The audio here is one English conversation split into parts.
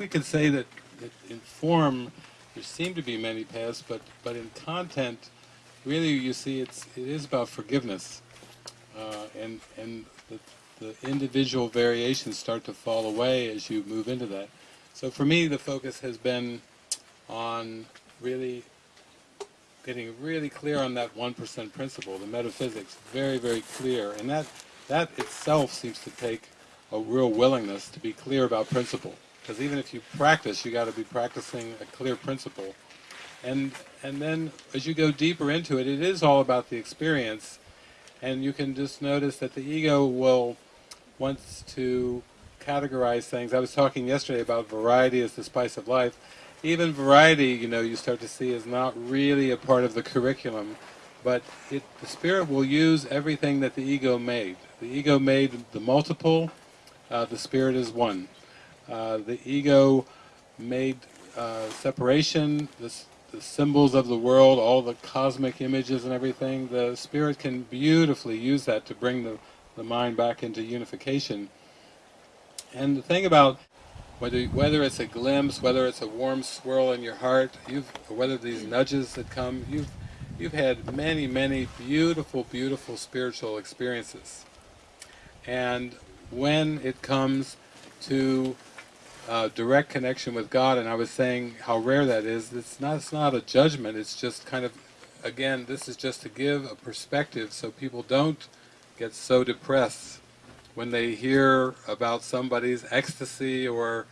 we could say that, that in form there seem to be many paths, but, but in content, really you see it's, it is about forgiveness. Uh, and and the, the individual variations start to fall away as you move into that. So for me the focus has been on really getting really clear on that 1% principle, the metaphysics, very, very clear. And that, that itself seems to take a real willingness to be clear about principle. Because even if you practice, you got to be practicing a clear principle. And, and then as you go deeper into it, it is all about the experience. And you can just notice that the ego will, wants to categorize things. I was talking yesterday about variety as the spice of life even variety, you know, you start to see is not really a part of the curriculum, but it, the Spirit will use everything that the ego made. The ego made the multiple, uh, the Spirit is one. Uh, the ego made uh, separation, the, the symbols of the world, all the cosmic images and everything. The Spirit can beautifully use that to bring the, the mind back into unification. And the thing about whether whether it's a glimpse, whether it's a warm swirl in your heart, you've whether these nudges that come, you've you've had many many beautiful beautiful spiritual experiences, and when it comes to uh, direct connection with God, and I was saying how rare that is. It's not it's not a judgment. It's just kind of again this is just to give a perspective so people don't get so depressed when they hear about somebody's ecstasy or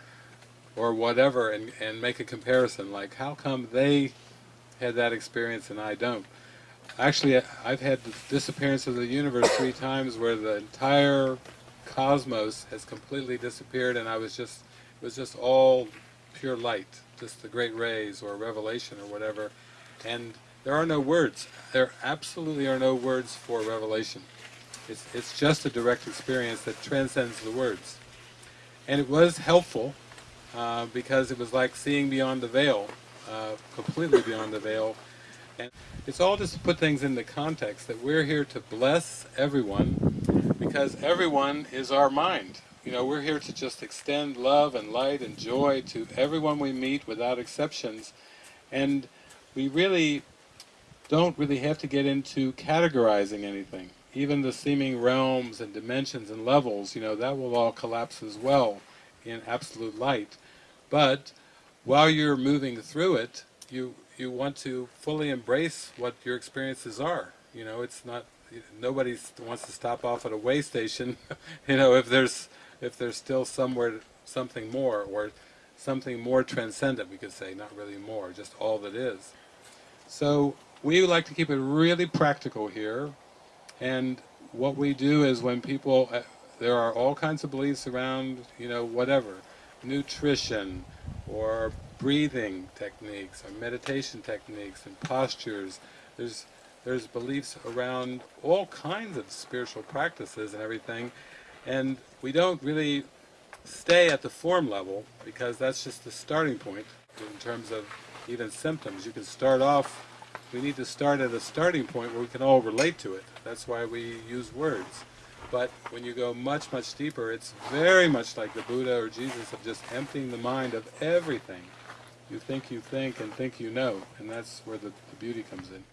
or whatever and, and make a comparison like how come they had that experience and I don't actually I've had the disappearance of the universe three times where the entire cosmos has completely disappeared and I was just it was just all pure light just the great rays or revelation or whatever and there are no words there absolutely are no words for revelation it's, it's just a direct experience that transcends the words. And it was helpful uh, because it was like seeing beyond the veil, uh, completely beyond the veil. And it's all just to put things into context, that we're here to bless everyone because everyone is our mind. You know, we're here to just extend love and light and joy to everyone we meet without exceptions. And we really don't really have to get into categorizing anything even the seeming realms and dimensions and levels, you know, that will all collapse as well in absolute light. But while you're moving through it, you you want to fully embrace what your experiences are. You know, it's not nobody wants to stop off at a way station. you know, if there's if there's still somewhere something more or something more transcendent, we could say, not really more, just all that is. So we like to keep it really practical here. And what we do is when people, uh, there are all kinds of beliefs around, you know, whatever, nutrition, or breathing techniques, or meditation techniques, and postures. There's, there's beliefs around all kinds of spiritual practices and everything, and we don't really stay at the form level, because that's just the starting point in terms of even symptoms. You can start off we need to start at a starting point where we can all relate to it. That's why we use words. But when you go much, much deeper, it's very much like the Buddha or Jesus of just emptying the mind of everything. You think you think and think you know, and that's where the, the beauty comes in.